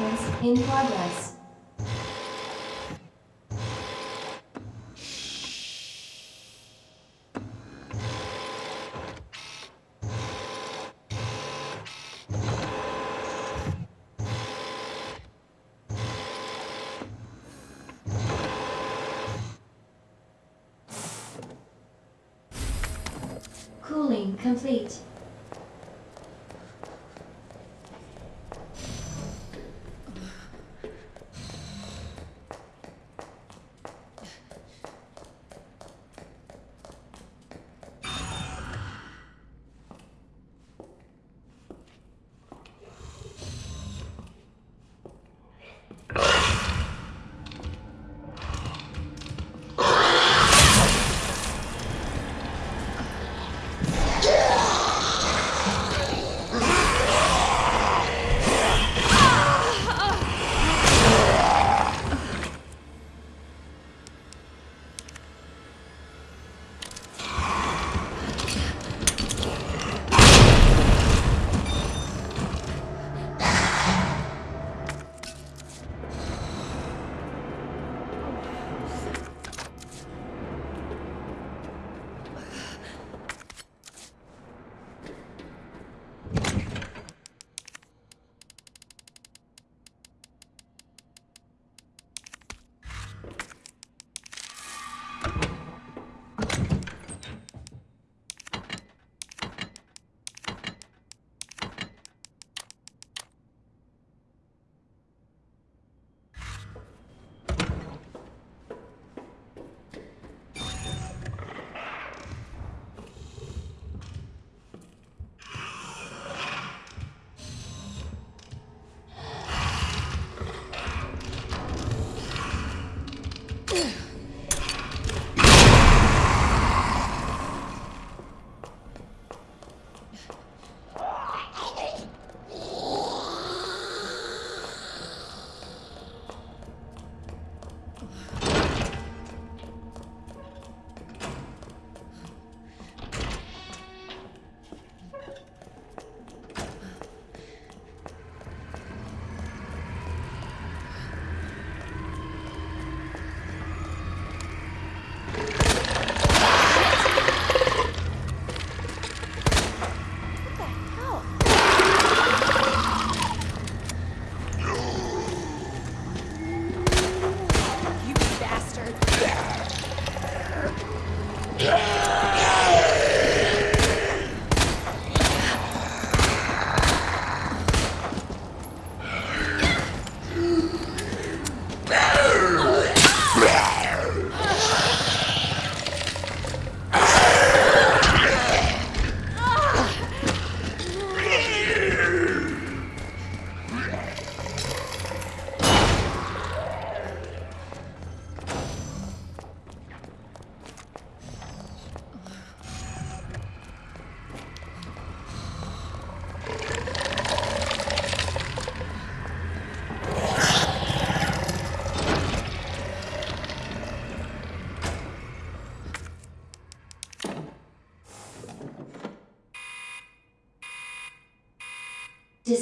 sequence in progress. Cooling complete.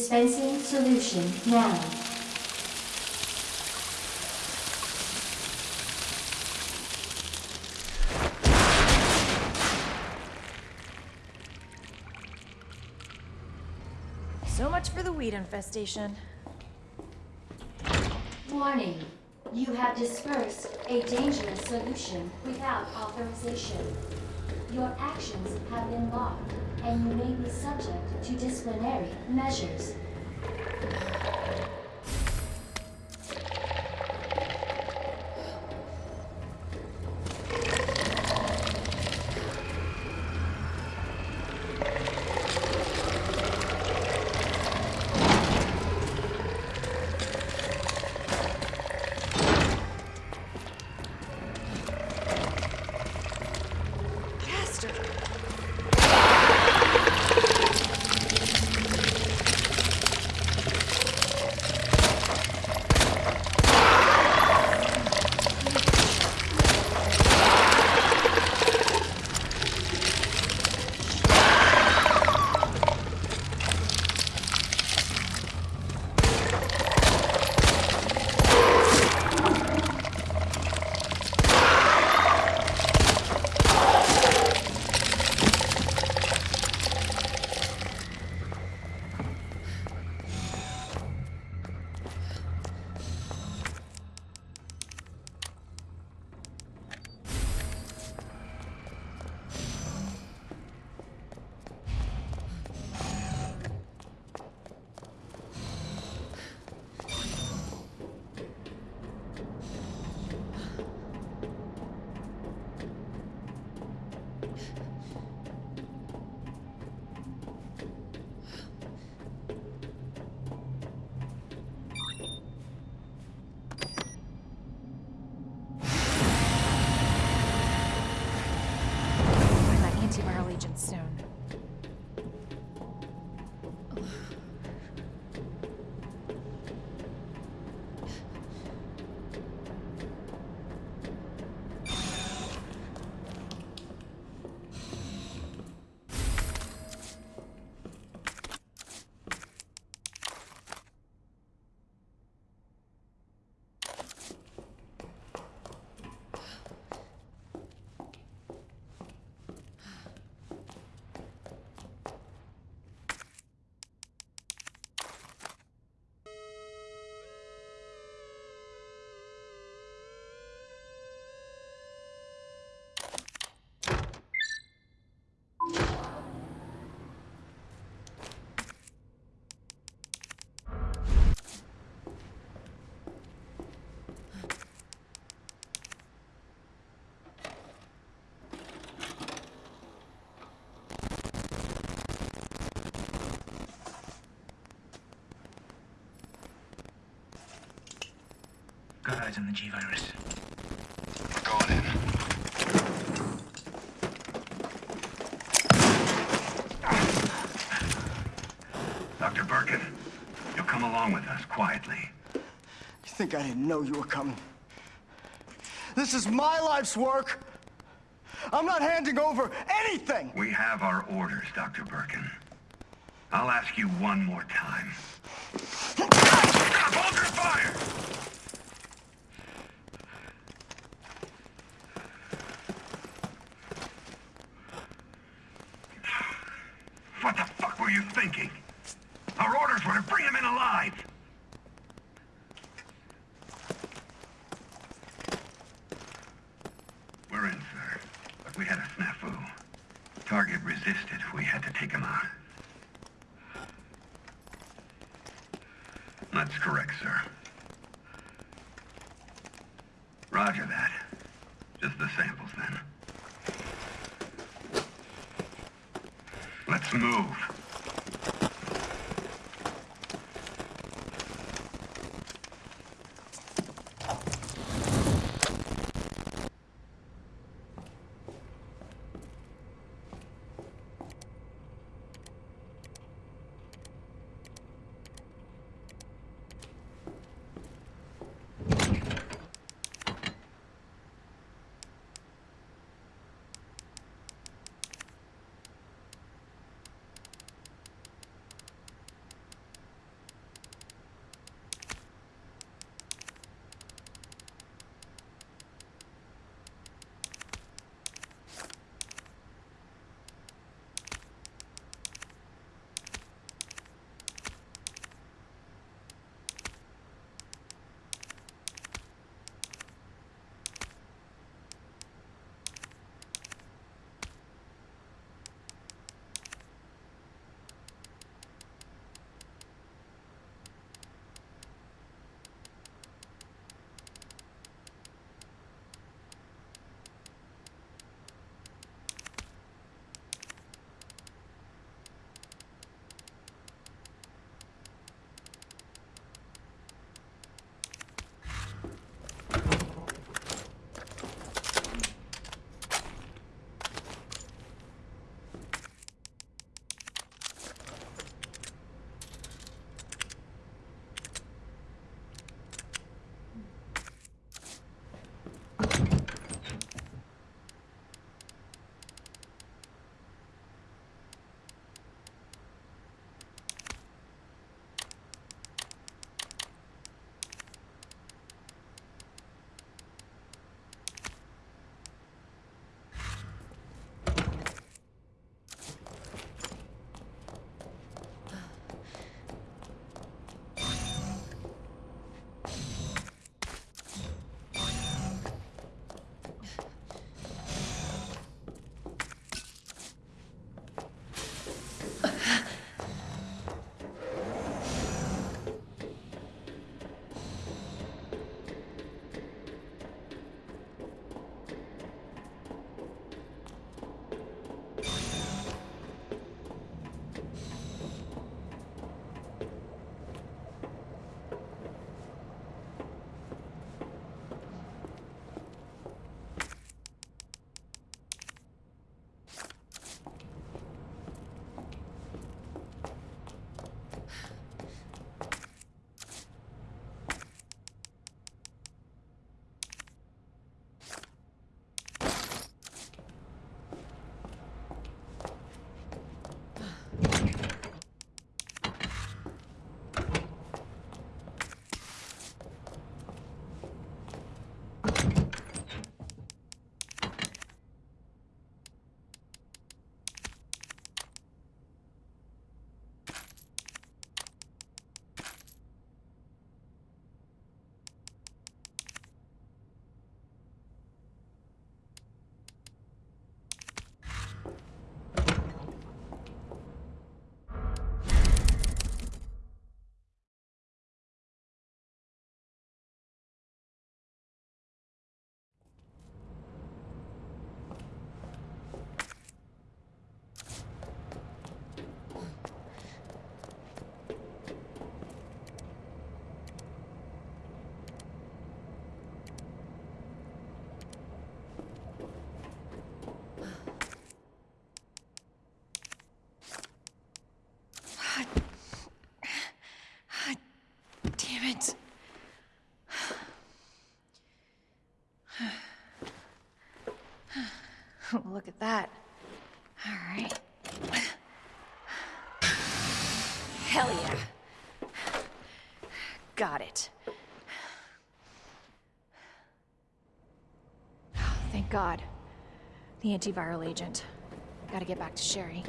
Dispensing solution now. So much for the weed infestation. Warning. You have dispersed a dangerous solution without authorization. Your actions have been logged, and you may be subject to disciplinary measures. Got eyes on the G-Virus. We're going in. Dr. Birkin, you'll come along with us quietly. You think I didn't know you were coming? This is my life's work. I'm not handing over anything. We have our orders, Dr. Birkin. I'll ask you one more time. Stop! Hold your fire! What the fuck were you thinking? Our orders were to bring him in alive! We're in, sir. But we had a snafu. Target resisted. We had to take him out. That's correct, sir. Roger that. look at that. All right. Hell yeah. Got it. Oh, thank God. The antiviral agent. Gotta get back to Sherry.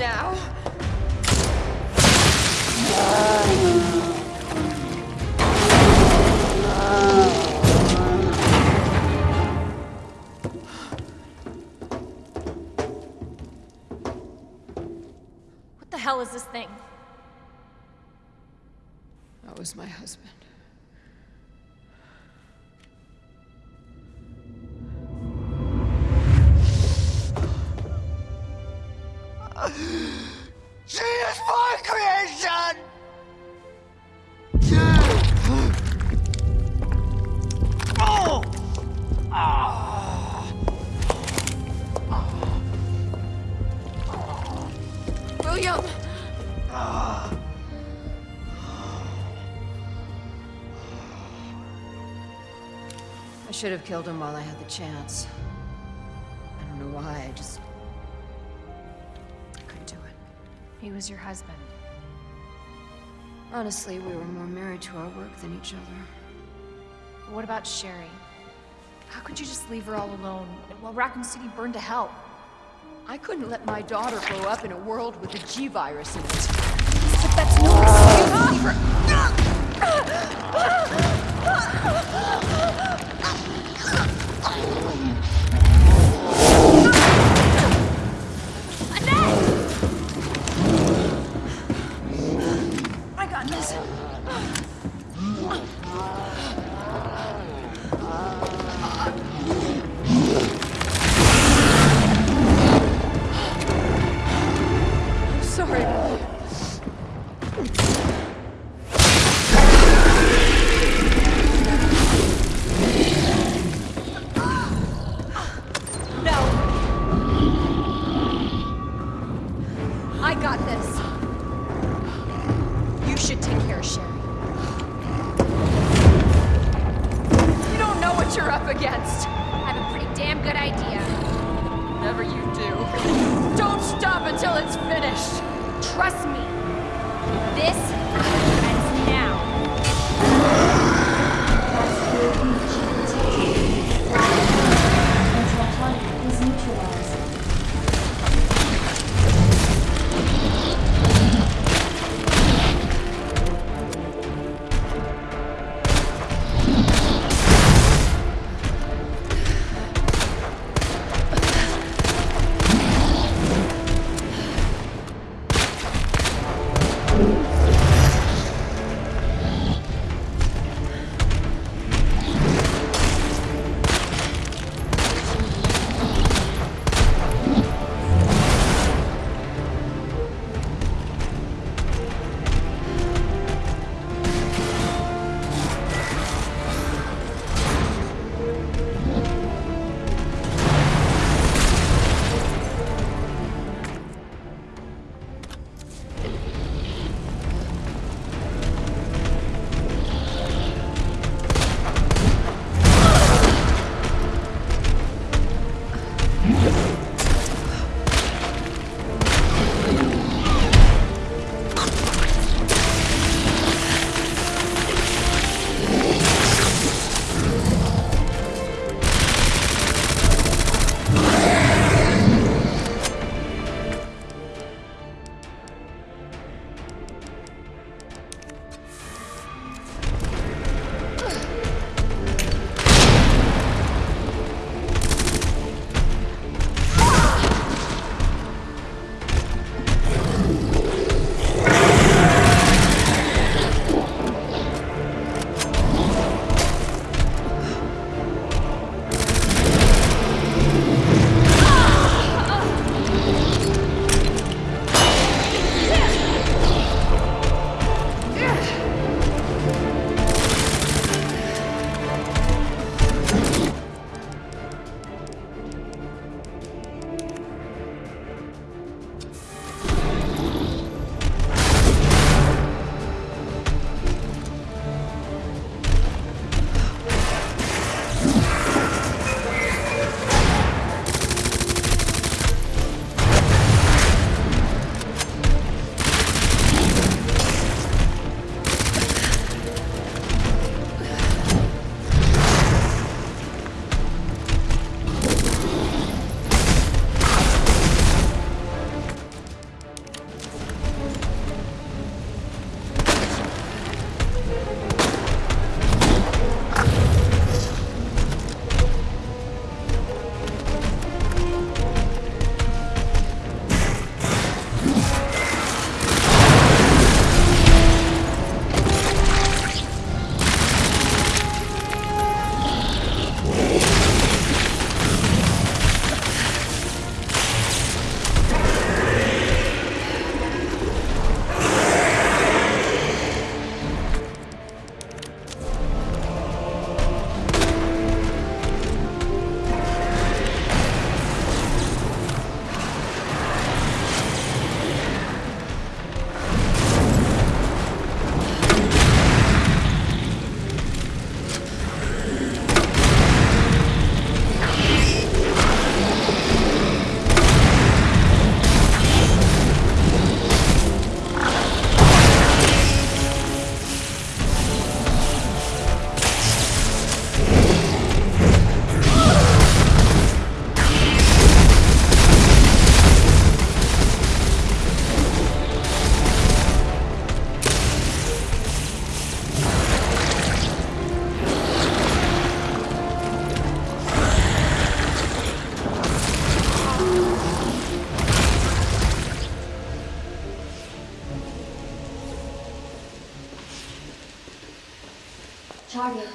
Now. What the hell is this thing? That was my husband. I should have killed him while I had the chance. I don't know why, I just... I couldn't do it. He was your husband. Honestly, we were more married to our work than each other. But what about Sherry? How could you just leave her all alone while Raccoon City burned to hell? I couldn't let my daughter grow up in a world with a G-virus in it. But that's no excuse for... I got this. Sorry.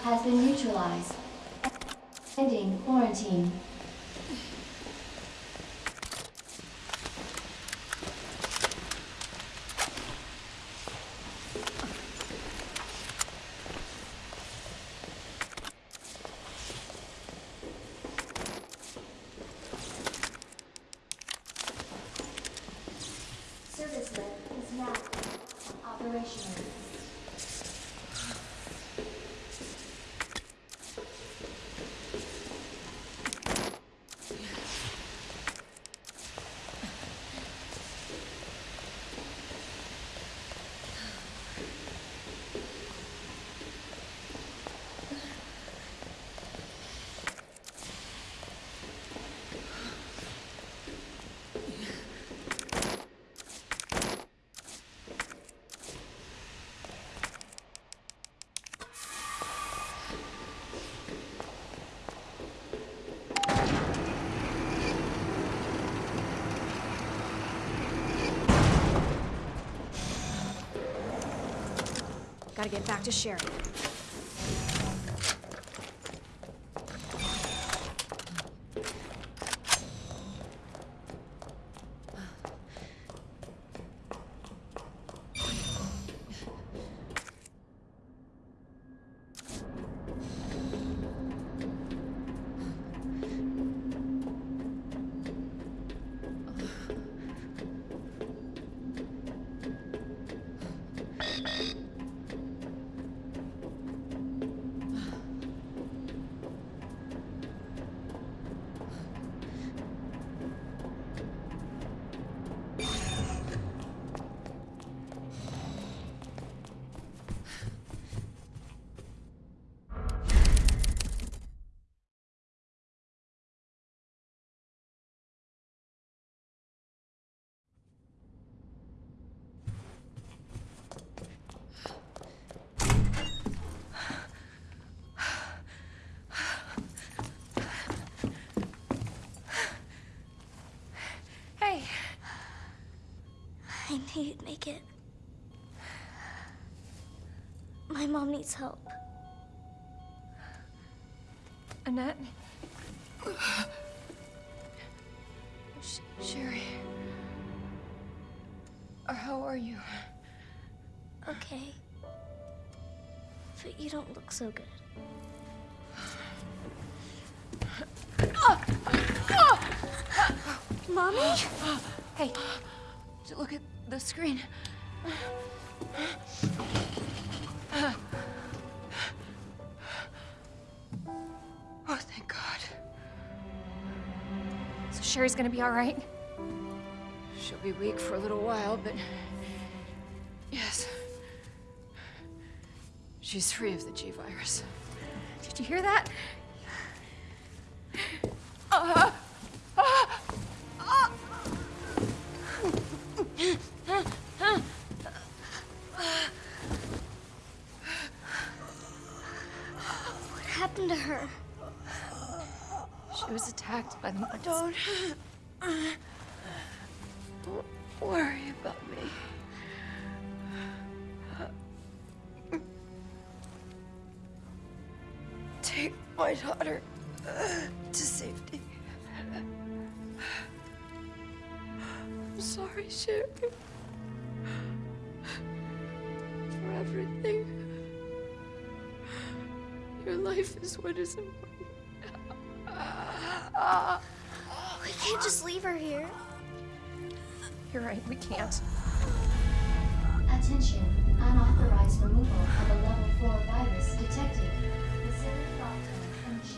Has been neutralized. Ending quarantine. Service lift is now operational. Gotta get back to Sherry. Knew you'd make it. My mom needs help. Annette. Sh- Sherry. How are you? Okay. But you don't look so good. Ah! Ah! Mommy? Hey, look at the screen. Oh, thank God. So Sherry's gonna be all right? She'll be weak for a little while, but. Yes. She's free of the G virus. Did you hear that? What happened to her? She was attacked by the. Don't. Don't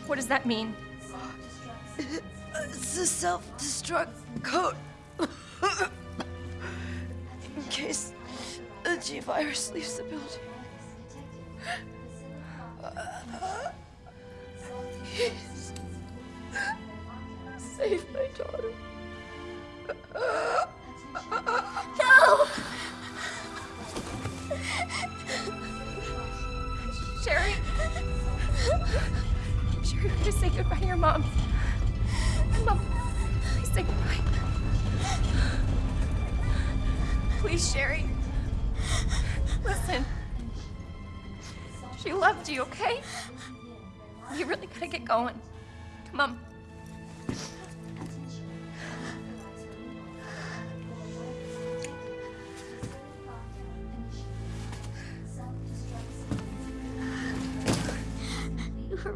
What does that mean? It's a self-destruct code. In case the G virus leaves the building. Save my daughter. Say goodbye to your mom. Mom, please say goodbye. Please, Sherry. Listen. She loved you, okay? You really gotta get going. Come on.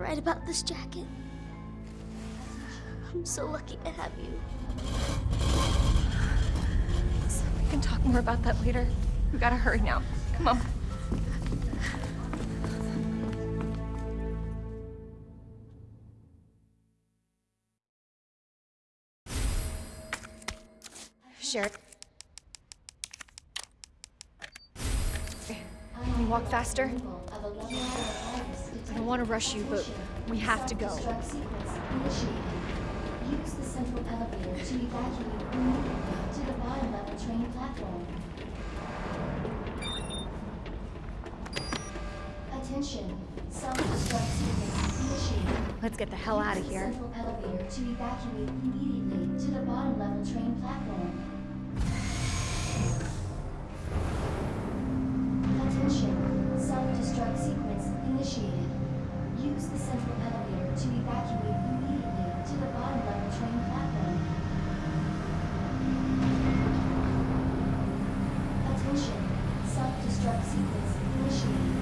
Right about this jacket. I'm so lucky to have you. We can talk more about that later. We gotta hurry now. Come on. Sure. Can you walk faster? Wanna rush you, but we have to go. Use the central elevator to evacuate to the bottom level train platform. Attention, self-destruct sequence initiated. Let's get the hell out of here. central elevator to evacuate immediately to the bottom level train platform. Attention, self-destruct sequence initiated. Use the central elevator to evacuate immediately to the bottom level train platform. Attention, self-destruct sequence initiated.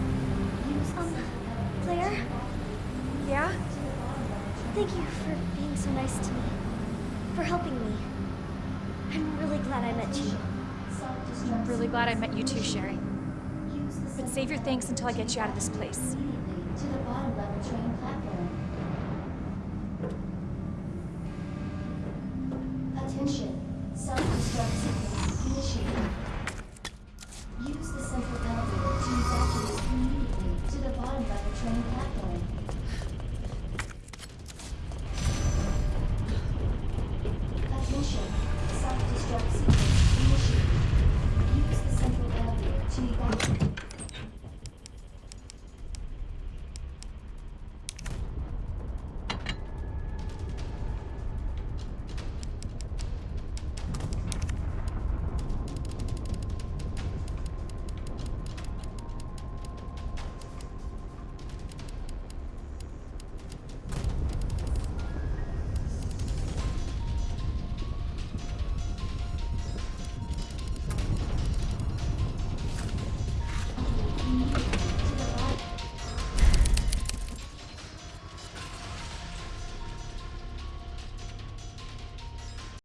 Use Um, central Claire? to Yeah? to the bottom level train Thank you for being so nice to me. For helping me. I'm really glad I met you. I'm really glad I met you too, Sherry. But save your thanks until I get you out of this place. Train platform. Attention,